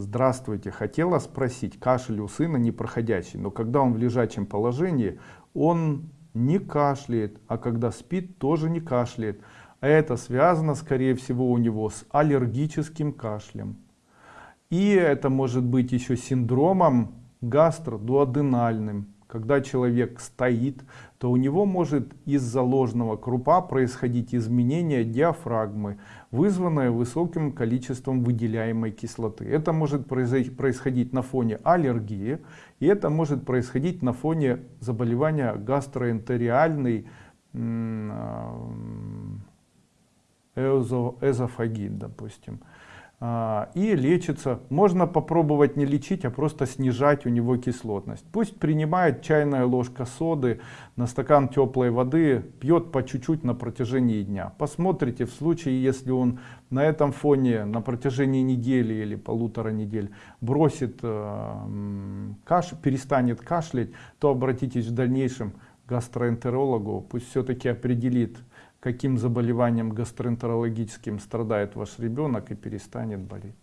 Здравствуйте, хотела спросить, кашель у сына непроходящий, но когда он в лежачем положении, он не кашляет, а когда спит, тоже не кашляет. Это связано, скорее всего, у него с аллергическим кашлем. И это может быть еще синдромом гастродуоденальным. Когда человек стоит, то у него может из-за ложного крупа происходить изменение диафрагмы, вызванное высоким количеством выделяемой кислоты. Это может происходить на фоне аллергии, и это может происходить на фоне заболевания гастроэнтериальной эзофагит, допустим. А, и лечится. Можно попробовать не лечить, а просто снижать у него кислотность. Пусть принимает чайная ложка соды на стакан теплой воды, пьет по чуть-чуть на протяжении дня. Посмотрите, в случае, если он на этом фоне на протяжении недели или полутора недель бросит э, каш, перестанет кашлять, то обратитесь в дальнейшем гастроэнтерологу, пусть все-таки определит, каким заболеванием гастроэнтерологическим страдает ваш ребенок и перестанет болеть.